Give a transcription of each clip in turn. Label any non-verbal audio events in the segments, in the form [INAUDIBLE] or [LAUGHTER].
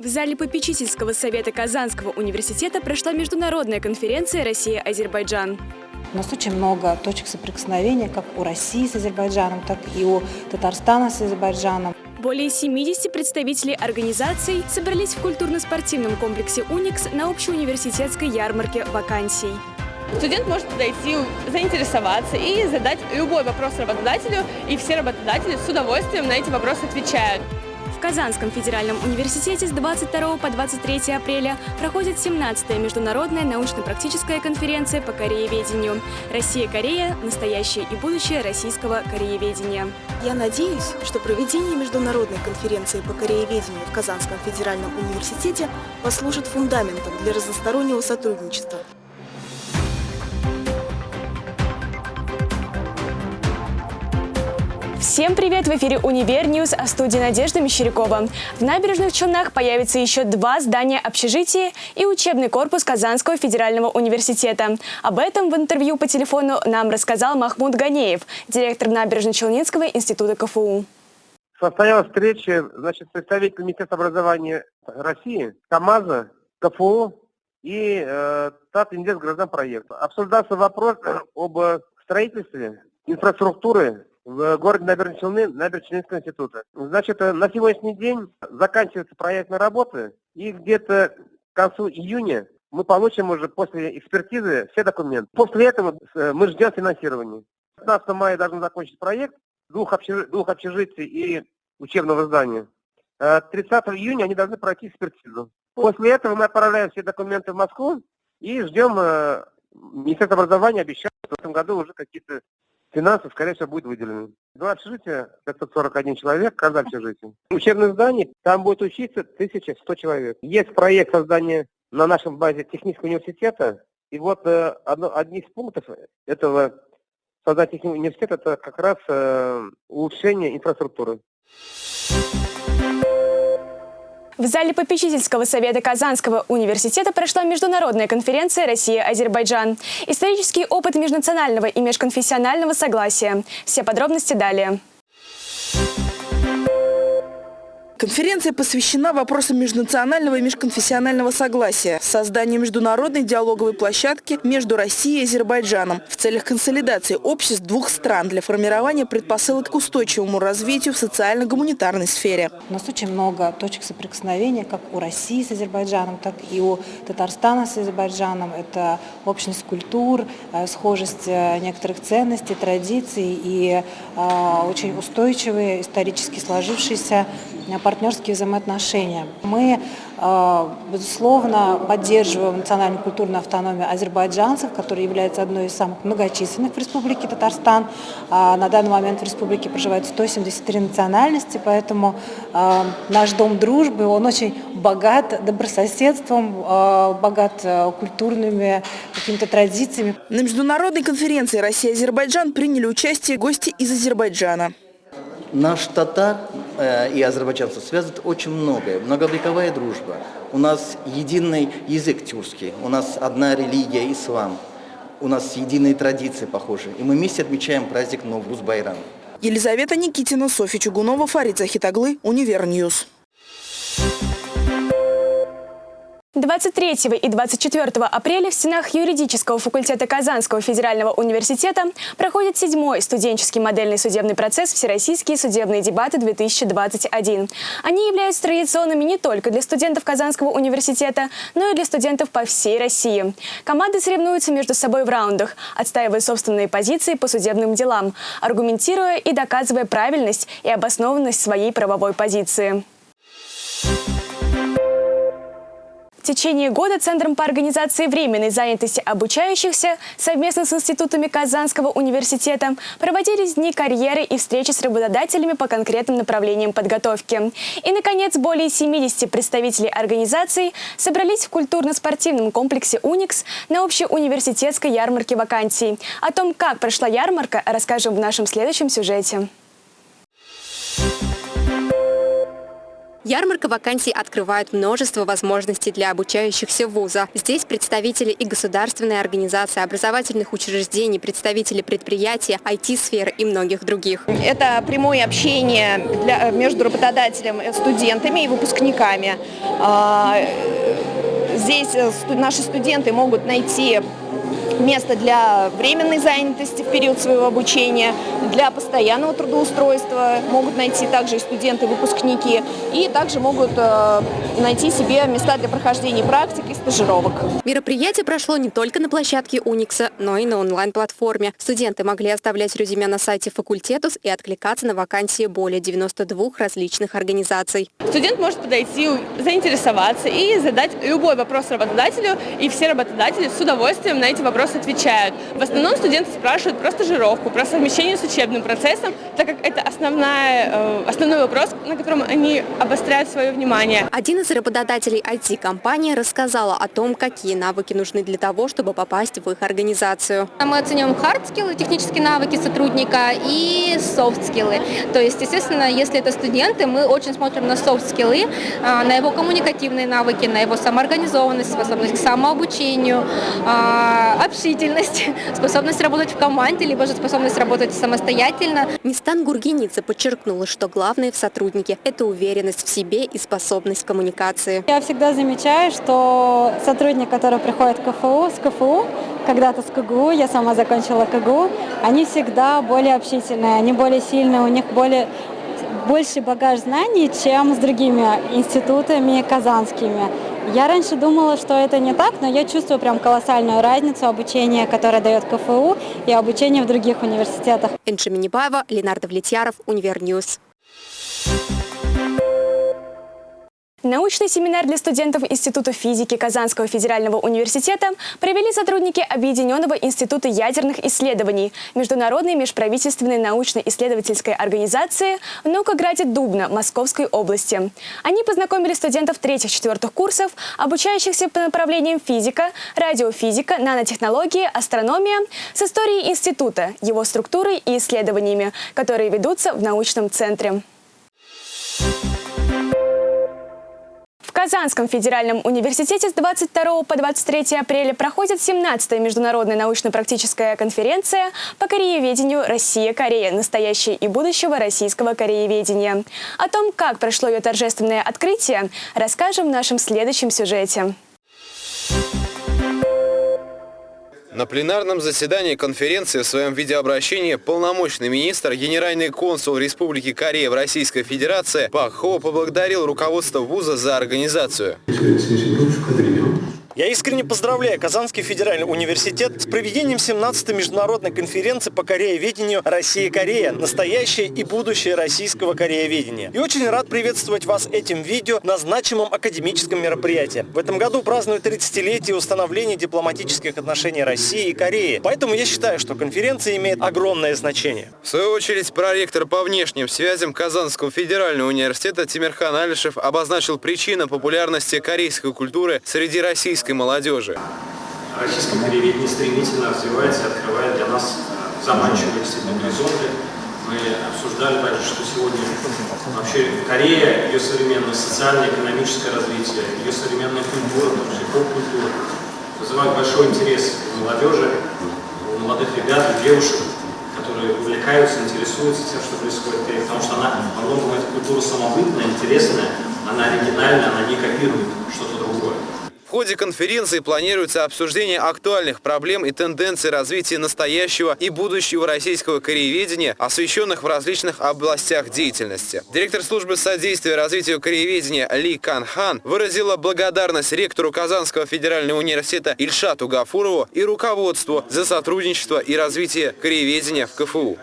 В зале попечительского совета Казанского университета прошла международная конференция «Россия-Азербайджан». У нас очень много точек соприкосновения как у России с Азербайджаном, так и у Татарстана с Азербайджаном. Более 70 представителей организаций собрались в культурно-спортивном комплексе «Уникс» на общеуниверситетской ярмарке вакансий. Студент может подойти, заинтересоваться и задать любой вопрос работодателю, и все работодатели с удовольствием на эти вопросы отвечают. В Казанском федеральном университете с 22 по 23 апреля проходит 17-я международная научно-практическая конференция по корееведению «Россия-Корея. Настоящее и будущее российского корееведения». Я надеюсь, что проведение международной конференции по корееведению в Казанском федеральном университете послужит фундаментом для разностороннего сотрудничества Всем привет! В эфире «Univer News», в студии Надежда Мещерякова. В набережных Челнах появится еще два здания общежития и учебный корпус Казанского федерального университета. Об этом в интервью по телефону нам рассказал Махмуд Ганеев, директор Набережно-Челнинского института КФУ. Состоялась встреча значит, представитель Министерства образования России, КАМАЗа, КФУ и э, Татинвестгражданпроект. Обсуждался вопрос об строительстве инфраструктуры в городе Набережные Челны, Набережно-Челнинского института. Значит, э, на сегодняшний день заканчивается проектная работа, и где-то к концу июня мы получим уже после экспертизы все документы. После этого э, мы ждем финансирования. 15 мая должен закончить проект двух, общежи... двух общежитий и учебного здания. 30 э, июня они должны пройти экспертизу. После этого мы отправляем все документы в Москву и ждем Министерство образования обещает в этом году уже какие-то финансы, скорее всего, будет выделены. Два общежития, 541 человек, каждое общежитие. Учебное здание, там будет учиться 1100 человек. Есть проект создания на нашем базе технического университета, и вот э, одно, одни из пунктов этого создания технического университета, это как раз э, улучшение инфраструктуры. В зале попечительского совета Казанского университета прошла международная конференция «Россия-Азербайджан». Исторический опыт межнационального и межконфессионального согласия. Все подробности далее. Конференция посвящена вопросам межнационального и межконфессионального согласия, созданию международной диалоговой площадки между Россией и Азербайджаном в целях консолидации обществ двух стран для формирования предпосылок к устойчивому развитию в социально-гуманитарной сфере. У нас очень много точек соприкосновения как у России с Азербайджаном, так и у Татарстана с Азербайджаном. Это общность культур, э, схожесть э, некоторых ценностей, традиций и э, очень устойчивые, исторически сложившиеся партнерские взаимоотношения. Мы, э, безусловно, поддерживаем национальную культурную автономию азербайджанцев, которая является одной из самых многочисленных в Республике Татарстан. А на данный момент в республике проживает 173 национальности, поэтому э, наш дом дружбы, он очень богат добрососедством, э, богат культурными какими-то традициями. На международной конференции Россия-Азербайджан приняли участие гости из Азербайджана. Наш татар э, и азербайджанцев связывает очень многое. Многовековая дружба. У нас единый язык тюркский, у нас одна религия, ислам. У нас единые традиции похожи. И мы вместе отмечаем праздник Новруз Байрам. Елизавета Никитина, Софья Чугунова, Фарид Захитаглы, Univer News. 23 и 24 апреля в стенах юридического факультета Казанского федерального университета проходит седьмой студенческий модельный судебный процесс «Всероссийские судебные дебаты-2021». Они являются традиционными не только для студентов Казанского университета, но и для студентов по всей России. Команды соревнуются между собой в раундах, отстаивая собственные позиции по судебным делам, аргументируя и доказывая правильность и обоснованность своей правовой позиции. Течение года Центром по организации временной занятости обучающихся совместно с институтами Казанского университета проводились дни карьеры и встречи с работодателями по конкретным направлениям подготовки. И, наконец, более 70 представителей организаций собрались в культурно-спортивном комплексе «Уникс» на общеуниверситетской ярмарке вакансий. О том, как прошла ярмарка, расскажем в нашем следующем сюжете. Ярмарка вакансий открывает множество возможностей для обучающихся вуза. Здесь представители и государственной организации, образовательных учреждений, представители предприятия, IT-сферы и многих других. Это прямое общение для, между работодателем, студентами и выпускниками. А, здесь э, наши студенты могут найти место для временной занятости в период своего обучения, для постоянного трудоустройства могут найти также и студенты, выпускники, и также могут э, найти себе места для прохождения практик и стажировок. Мероприятие прошло не только на площадке Уникса, но и на онлайн-платформе. Студенты могли оставлять резюме на сайте факультетус и откликаться на вакансии более 92 различных организаций. Студент может подойти, заинтересоваться и задать любой вопрос работодателю, и все работодатели с удовольствием на эти вопросы вопросы отвечают. В основном студенты спрашивают про стажировку, про совмещение с учебным процессом, так как это основная, э, основной вопрос, на котором они обостряют свое внимание. Один из работодателей IT-компании рассказала о том, какие навыки нужны для того, чтобы попасть в их организацию. Мы оцениваем хард-скиллы, технические навыки сотрудника и софт-скиллы. То есть, естественно, если это студенты, мы очень смотрим на софт-скиллы, а, на его коммуникативные навыки, на его самоорганизованность, способность к самообучению, а, общительность, [LAUGHS] способность работать в команде, либо же способность работать самостоятельно. Нистан Гургеница подчеркнула, что главное в сотруднике – это уверенность в себе и способность коммуникации. Я всегда замечаю, что сотрудник, который приходит в КФУ, с КФУ, когда-то с КГУ, я сама закончила КГУ, они всегда более общительные, они более сильные, у них более больше багаж знаний, чем с другими институтами казанскими. Я раньше думала, что это не так, но я чувствую прям колоссальную разницу обучения, которое дает КФУ, и обучения в других университетах. Энджи Минибаева, Ленардо Влетьяров, Univer News. Научный семинар для студентов Института физики Казанского федерального университета провели сотрудники Объединенного института ядерных исследований Международной межправительственной научно-исследовательской организации в Наукограде Дубна Московской области. Они познакомили студентов третьих-четвертых курсов, обучающихся по направлениям физика, радиофизика, нанотехнологии, астрономия, с историей института, его структурой и исследованиями, которые ведутся в научном центре. Казанском федеральном университете с 22 по 23 апреля проходит 17-я международная научно-практическая конференция по корееведению «Россия-Корея. Настоящее и будущего российского корееведения». О том, как прошло ее торжественное открытие, расскажем в нашем следующем сюжете. На пленарном заседании конференции в своем видеообращении полномочный министр, генеральный консул Республики Корея в Российской Федерации Пак Хо поблагодарил руководство вуза за организацию. Я искренне поздравляю Казанский федеральный университет с проведением 17-й международной конференции по корееведению «Россия-Корея. Настоящее и будущее российского корееведения». И очень рад приветствовать вас этим видео на значимом академическом мероприятии. В этом году празднуют 30-летие установления дипломатических отношений России и Кореи. Поэтому я считаю, что конференция имеет огромное значение. В свою очередь, проректор по внешним связям Казанского федерального университета Тимирхан Алишев обозначил причины популярности корейской культуры среди российских российской молодежи. Российское корееведение стремительно развивается открывает для нас э, заманчивые действительно горизонты. Мы обсуждали также, что сегодня вообще Корея, ее современное социально-экономическое развитие, ее современная культура, числе поп-культура, вызывает большой интерес у молодежи, у молодых ребят, у девушек, которые увлекаются, интересуются тем, что происходит в Корее, потому что она многом эта культура самобытная, интересная, она оригинальная, она не копирует ходе конференции планируется обсуждение актуальных проблем и тенденций развития настоящего и будущего российского корееведения, освещенных в различных областях деятельности. Директор службы содействия развитию корееведения Ли Кан Хан выразила благодарность ректору Казанского федерального университета Ильшату Гафурову и руководству за сотрудничество и развитие корееведения в КФУ.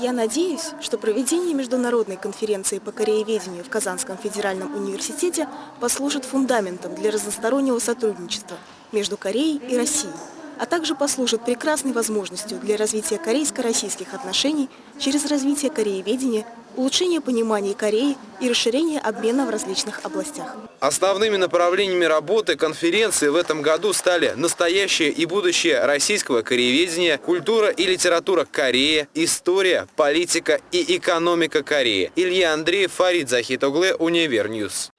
Я надеюсь, что проведение международной конференции по корееведению в Казанском федеральном университете послужит фундаментом для разностороннего сотрудничества между Кореей и Россией, а также послужит прекрасной возможностью для развития корейско-российских отношений через развитие корееведения улучшение понимания Кореи и расширение обмена в различных областях. Основными направлениями работы конференции в этом году стали настоящее и будущее российского корееведения, культура и литература Кореи, история, политика и экономика Кореи. Илья Андреев, Фарид Захитогле, Univer News.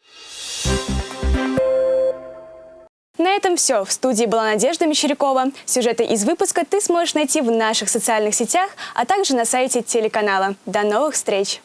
На этом все. В студии была Надежда Мещерякова. Сюжеты из выпуска ты сможешь найти в наших социальных сетях, а также на сайте телеканала. До новых встреч!